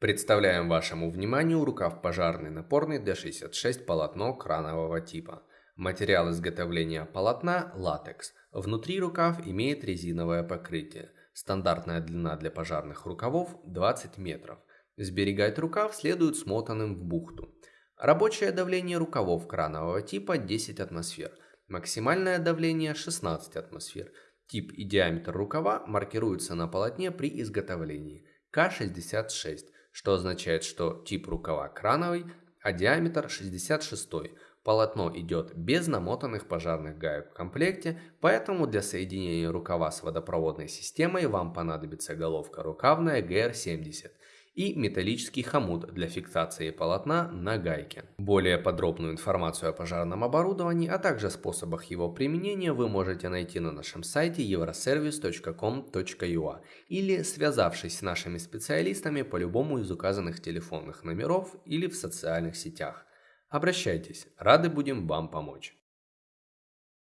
Представляем вашему вниманию рукав пожарный напорный D66 полотно кранового типа. Материал изготовления полотна – латекс. Внутри рукав имеет резиновое покрытие. Стандартная длина для пожарных рукавов – 20 метров. Сберегать рукав следует смотанным в бухту. Рабочее давление рукавов кранового типа 10 атмосфер. Максимальное давление 16 атмосфер. Тип и диаметр рукава маркируются на полотне при изготовлении. К66 что означает, что тип рукава крановый, а диаметр 66 Полотно идет без намотанных пожарных гаек в комплекте, поэтому для соединения рукава с водопроводной системой вам понадобится головка рукавная GR70 и металлический хомут для фиксации полотна на гайке. Более подробную информацию о пожарном оборудовании, а также способах его применения вы можете найти на нашем сайте euroservice.com.ua или связавшись с нашими специалистами по любому из указанных телефонных номеров или в социальных сетях. Обращайтесь, рады будем вам помочь.